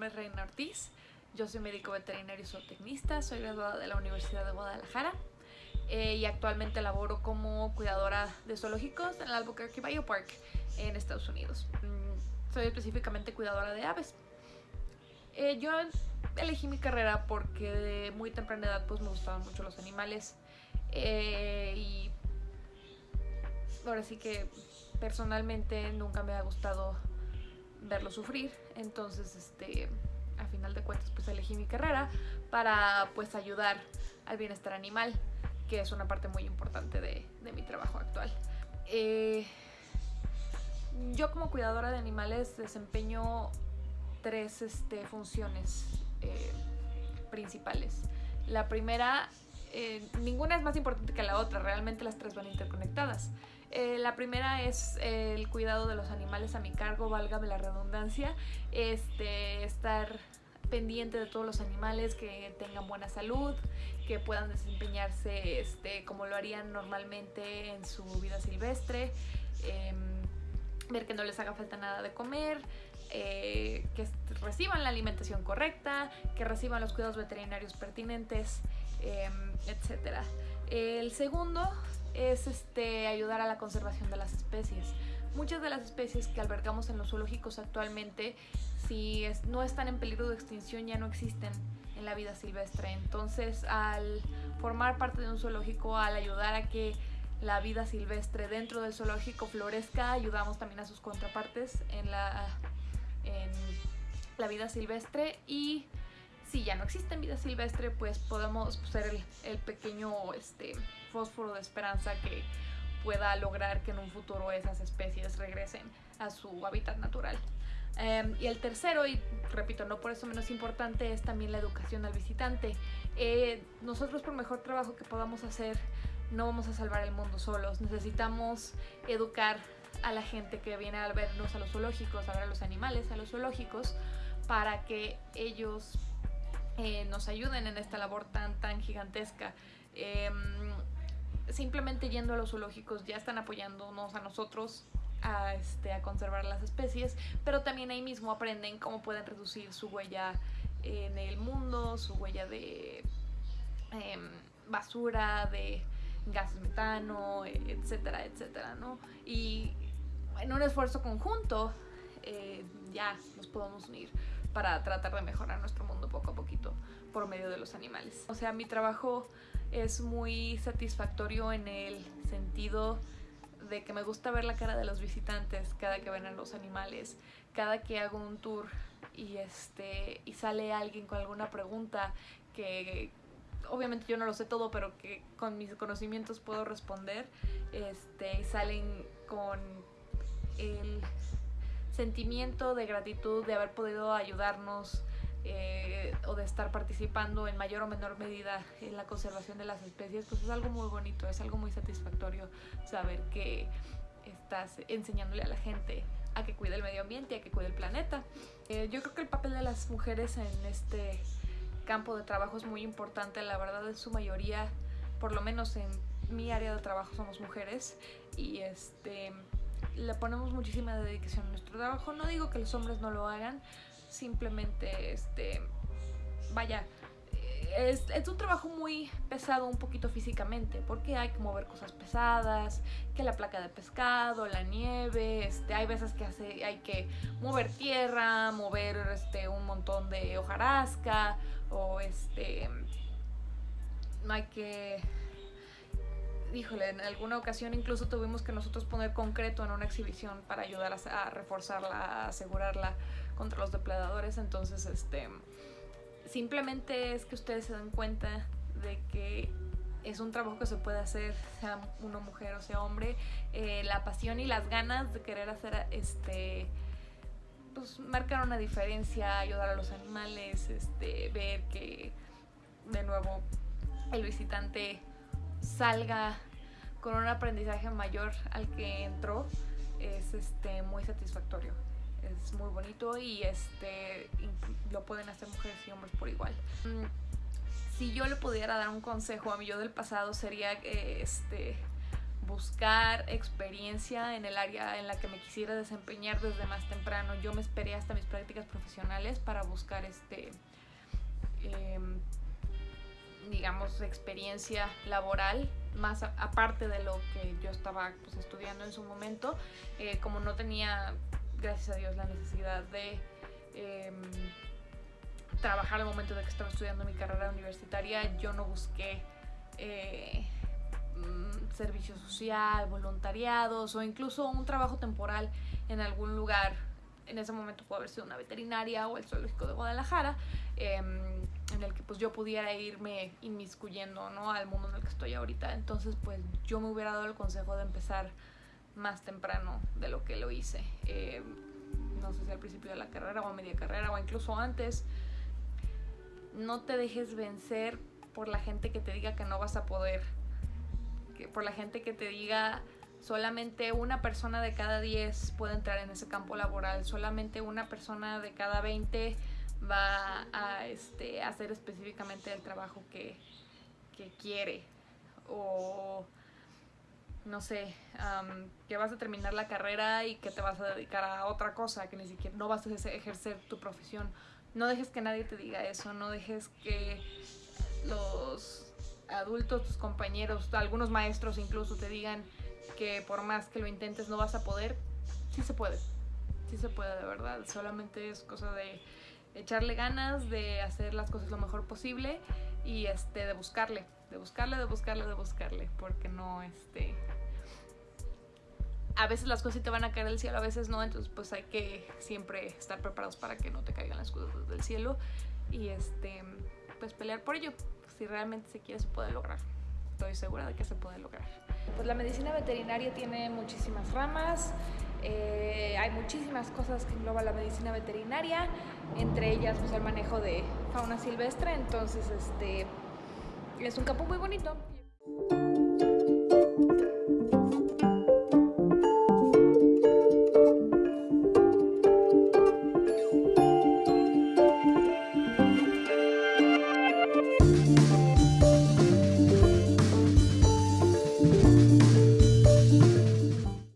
nombre es Reina Ortiz, yo soy médico veterinario y zootecnista, soy graduada de la Universidad de Guadalajara eh, y actualmente laboro como cuidadora de zoológicos en el Albuquerque Biopark en Estados Unidos. Mm, soy específicamente cuidadora de aves. Eh, yo elegí mi carrera porque de muy temprana edad pues me gustaban mucho los animales eh, y ahora sí que personalmente nunca me ha gustado verlo sufrir entonces este a final de cuentas pues elegí mi carrera para pues ayudar al bienestar animal que es una parte muy importante de, de mi trabajo actual eh, yo como cuidadora de animales desempeño tres este, funciones eh, principales. La primera, eh, ninguna es más importante que la otra, realmente las tres van interconectadas. Eh, la primera es el cuidado de los animales a mi cargo, válgame la redundancia, este, estar pendiente de todos los animales, que tengan buena salud, que puedan desempeñarse este, como lo harían normalmente en su vida silvestre, em, ver que no les haga falta nada de comer, eh, que reciban la alimentación correcta, que reciban los cuidados veterinarios pertinentes, eh, etc. El segundo es este, ayudar a la conservación de las especies. Muchas de las especies que albergamos en los zoológicos actualmente, si no están en peligro de extinción, ya no existen en la vida silvestre. Entonces, al formar parte de un zoológico, al ayudar a que la vida silvestre dentro del zoológico florezca, ayudamos también a sus contrapartes en la en la vida silvestre y si ya no existe vida silvestre pues podemos ser el, pequeño este, fósforo de esperanza que pueda lograr que en un futuro esas especies regresen a su hábitat natural. Em, y el tercero, y repito, no por eso menos importante, es también la educación al visitante. Eh, nosotros por mejor trabajo que podamos hacer, no vamos a salvar el mundo solos. Necesitamos educar a la gente que viene a vernos a los zoológicos, a ver a los animales, a los zoológicos, para que ellos eh, nos ayuden en esta labor tan, tan gigantesca. Em, simplemente yendo a los zoológicos ya están apoyándonos a nosotros a, este, a conservar las especies, pero también ahí mismo aprenden cómo pueden reducir su huella en el mundo, su huella de em, basura, de gases metano, etcétera, etcétera, ¿no? Y en un esfuerzo conjunto eh, ya nos podemos unir para tratar de mejorar nuestro mundo poco a poquito por medio de los animales. O sea, mi trabajo es muy satisfactorio en el sentido de que me gusta ver la cara de los visitantes cada que ven a los animales, cada que hago un tour y este y sale alguien con alguna pregunta que obviamente yo no lo sé todo, pero que con mis conocimientos puedo responder, este y salen con el sentimiento de gratitud de haber podido ayudarnos eh, o de estar participando en mayor o menor medida en la conservación de las especies, pues es algo muy bonito, es algo muy satisfactorio saber que estás enseñándole a la gente a que cuide el medio ambiente, a que cuide el planeta. Eh, yo creo que el papel de las mujeres en este campo de trabajo es muy importante, la verdad en su mayoría, por lo menos en mi área de trabajo somos mujeres y este le ponemos muchísima dedicación a nuestro trabajo. No digo que los hombres no lo hagan, simplemente, este, vaya, es, es, un trabajo muy pesado un poquito físicamente, porque hay que mover cosas pesadas, que la placa de pescado, la nieve, este, hay veces que hace, hay que mover tierra, mover este, un montón de hojarasca, o este, no hay que híjole, en alguna ocasión incluso tuvimos que nosotros poner concreto en una exhibición para ayudar a, reforzarla, a asegurarla contra los depredadores. Entonces, este, simplemente es que ustedes se den cuenta de que es un trabajo que se puede hacer, sea una mujer o sea hombre. Eh, la pasión y las ganas de querer hacer, este, pues marcar una diferencia, ayudar a los animales, este, ver que de nuevo el visitante salga con un aprendizaje mayor al que entró es este muy satisfactorio es muy bonito y este lo pueden hacer mujeres y hombres por igual mm, si yo le pudiera dar un consejo a mi yo del pasado sería que este buscar experiencia en el área en la que me quisiera desempeñar desde más temprano. Yo me esperé hasta mis prácticas profesionales para buscar este, em, digamos, experiencia laboral, más aparte de lo que yo estaba pues, estudiando en su momento. Eh, como no tenía, gracias a Dios, la necesidad de em, trabajar al momento de que estaba estudiando mi carrera universitaria, yo no busqué eh, mm, servicio social, voluntariados o incluso un trabajo temporal en algún lugar. En ese momento pudo haber sido una veterinaria o el zoológico de Guadalajara, em, en el que pues yo pudiera irme inmiscuyendo ¿no? al mundo en el que estoy ahorita. Entonces pues yo me hubiera dado el consejo de empezar más temprano de lo que lo hice. Em, no sé si al principio de la carrera o a media carrera o incluso antes no te dejes vencer por la gente que te diga que no vas a poder, por la gente que te diga solamente una persona de cada 10 puede entrar en ese campo laboral, solamente una persona de cada 20 va a este, hacer específicamente el trabajo que, que quiere. O no sé, que vas a terminar la carrera y que te vas a dedicar a otra cosa, que ni siquiera no vas a ejercer tu profesión. No dejes que nadie te diga eso, no dejes que los adultos, tus compañeros, algunos maestros incluso te digan que por más que lo intentes no vas a poder. Sí se puede, sí se puede de verdad, solamente es cosa de echarle ganas, de hacer las cosas lo mejor posible y este de buscarle, de buscarle, de buscarle, de buscarle, porque no este a veces las cosas te van a caer del cielo, a veces no, entonces pues hay que siempre estar preparados para que no te caigan las cosas del cielo y este pues pelear por ello. Si realmente se quiere se puede lograr. Estoy segura de que se puede lograr. Pues la medicina veterinaria tiene muchísimas ramas, eh, hay muchísimas cosas que engloba la medicina veterinaria, entre ellas pues el manejo de fauna silvestre, entonces este es un campo muy bonito.